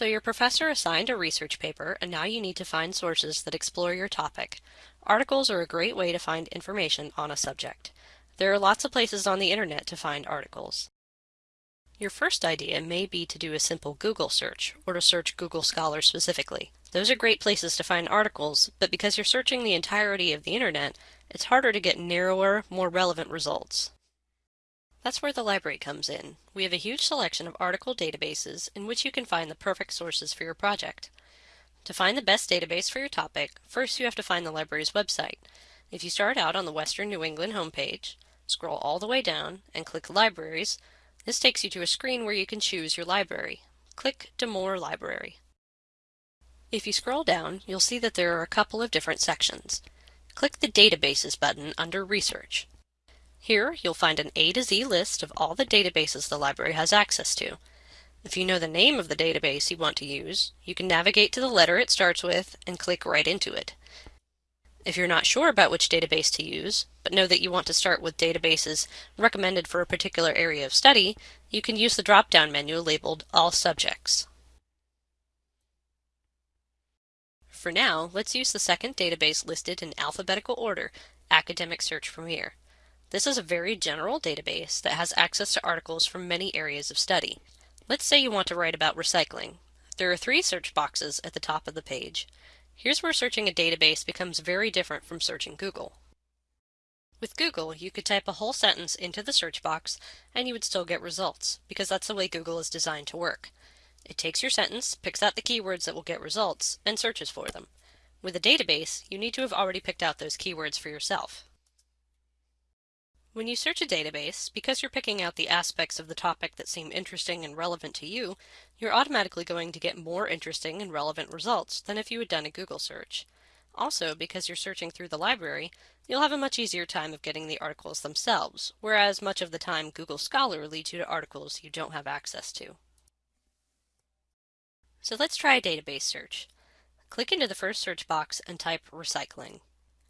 So your professor assigned a research paper and now you need to find sources that explore your topic. Articles are a great way to find information on a subject. There are lots of places on the internet to find articles. Your first idea may be to do a simple Google search or to search Google Scholar specifically. Those are great places to find articles, but because you're searching the entirety of the internet, it's harder to get narrower, more relevant results. That's where the library comes in. We have a huge selection of article databases in which you can find the perfect sources for your project. To find the best database for your topic, first you have to find the library's website. If you start out on the Western New England homepage, scroll all the way down, and click Libraries, this takes you to a screen where you can choose your library. Click D'Amour Library. If you scroll down, you'll see that there are a couple of different sections. Click the Databases button under Research. Here, you'll find an A to Z list of all the databases the library has access to. If you know the name of the database you want to use, you can navigate to the letter it starts with and click right into it. If you're not sure about which database to use, but know that you want to start with databases recommended for a particular area of study, you can use the drop-down menu labeled All Subjects. For now, let's use the second database listed in alphabetical order, Academic Search Premier. This is a very general database that has access to articles from many areas of study. Let's say you want to write about recycling. There are three search boxes at the top of the page. Here's where searching a database becomes very different from searching Google. With Google, you could type a whole sentence into the search box and you would still get results, because that's the way Google is designed to work. It takes your sentence, picks out the keywords that will get results, and searches for them. With a database, you need to have already picked out those keywords for yourself. When you search a database, because you're picking out the aspects of the topic that seem interesting and relevant to you, you're automatically going to get more interesting and relevant results than if you had done a Google search. Also, because you're searching through the library, you'll have a much easier time of getting the articles themselves, whereas much of the time Google Scholar leads you to articles you don't have access to. So let's try a database search. Click into the first search box and type recycling.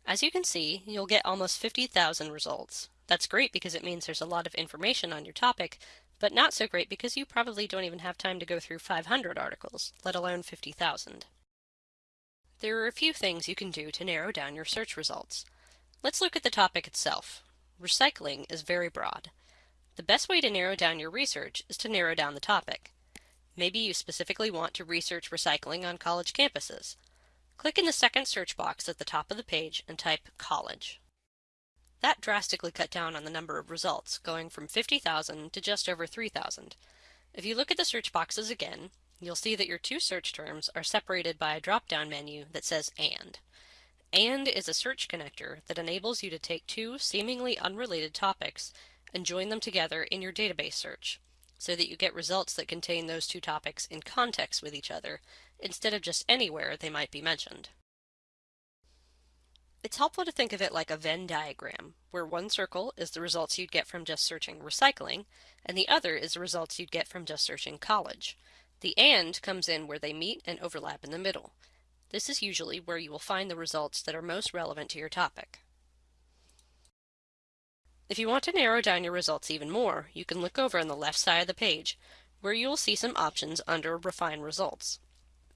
As you can see, you'll get almost 50,000 results. That's great because it means there's a lot of information on your topic, but not so great because you probably don't even have time to go through 500 articles, let alone 50,000. There are a few things you can do to narrow down your search results. Let's look at the topic itself. Recycling is very broad. The best way to narrow down your research is to narrow down the topic. Maybe you specifically want to research recycling on college campuses. Click in the second search box at the top of the page and type college. That drastically cut down on the number of results, going from 50,000 to just over 3,000. If you look at the search boxes again, you'll see that your two search terms are separated by a drop-down menu that says AND. AND is a search connector that enables you to take two seemingly unrelated topics and join them together in your database search, so that you get results that contain those two topics in context with each other, instead of just anywhere they might be mentioned. It's helpful to think of it like a Venn diagram, where one circle is the results you'd get from just searching recycling, and the other is the results you'd get from just searching college. The AND comes in where they meet and overlap in the middle. This is usually where you will find the results that are most relevant to your topic. If you want to narrow down your results even more, you can look over on the left side of the page, where you will see some options under Refine Results.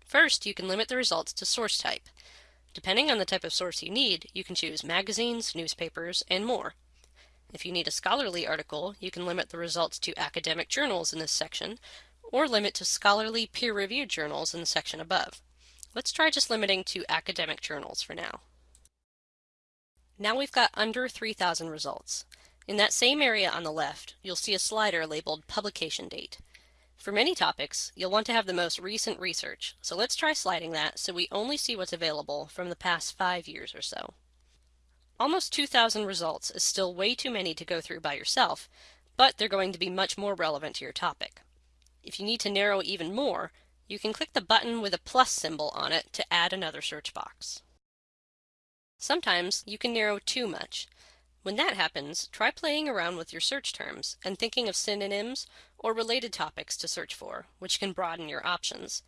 First, you can limit the results to source type. Depending on the type of source you need, you can choose magazines, newspapers, and more. If you need a scholarly article, you can limit the results to academic journals in this section, or limit to scholarly peer-reviewed journals in the section above. Let's try just limiting to academic journals for now. Now we've got under 3,000 results. In that same area on the left, you'll see a slider labeled Publication Date. For many topics, you'll want to have the most recent research, so let's try sliding that so we only see what's available from the past five years or so. Almost 2,000 results is still way too many to go through by yourself, but they're going to be much more relevant to your topic. If you need to narrow even more, you can click the button with a plus symbol on it to add another search box. Sometimes you can narrow too much, when that happens, try playing around with your search terms and thinking of synonyms or related topics to search for, which can broaden your options.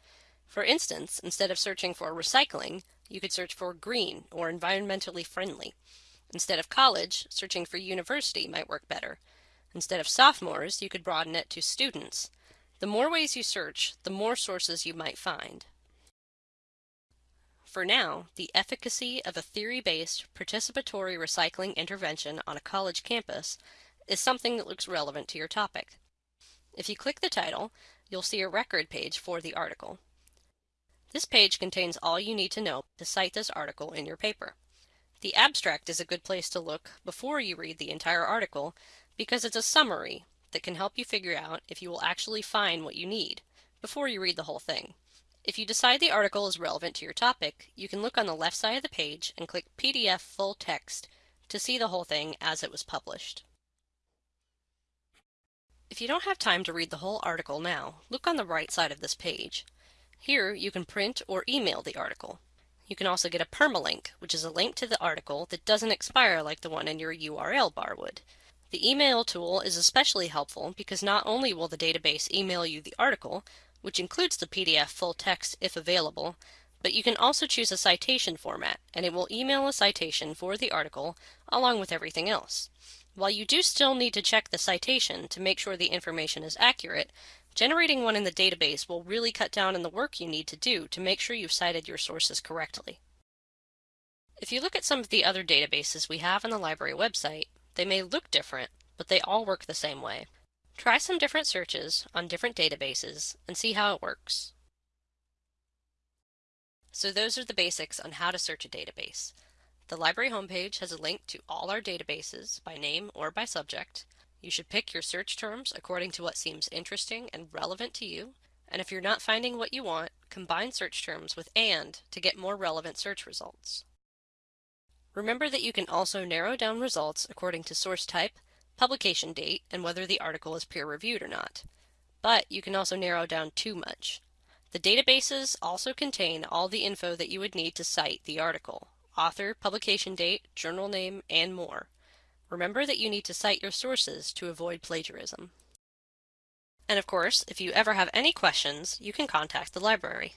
For instance, instead of searching for recycling, you could search for green or environmentally friendly. Instead of college, searching for university might work better. Instead of sophomores, you could broaden it to students. The more ways you search, the more sources you might find. For now, the efficacy of a theory-based participatory recycling intervention on a college campus is something that looks relevant to your topic. If you click the title, you'll see a record page for the article. This page contains all you need to know to cite this article in your paper. The abstract is a good place to look before you read the entire article because it's a summary that can help you figure out if you will actually find what you need before you read the whole thing. If you decide the article is relevant to your topic, you can look on the left side of the page and click PDF full text to see the whole thing as it was published. If you don't have time to read the whole article now, look on the right side of this page. Here you can print or email the article. You can also get a permalink, which is a link to the article that doesn't expire like the one in your URL bar would. The email tool is especially helpful because not only will the database email you the article, which includes the PDF full text if available, but you can also choose a citation format and it will email a citation for the article along with everything else. While you do still need to check the citation to make sure the information is accurate, Generating one in the database will really cut down on the work you need to do to make sure you've cited your sources correctly. If you look at some of the other databases we have on the library website, they may look different, but they all work the same way. Try some different searches on different databases and see how it works. So those are the basics on how to search a database. The library homepage has a link to all our databases by name or by subject, you should pick your search terms according to what seems interesting and relevant to you, and if you're not finding what you want, combine search terms with AND to get more relevant search results. Remember that you can also narrow down results according to source type, publication date, and whether the article is peer-reviewed or not. But you can also narrow down too much. The databases also contain all the info that you would need to cite the article, author, publication date, journal name, and more. Remember that you need to cite your sources to avoid plagiarism. And of course, if you ever have any questions, you can contact the library.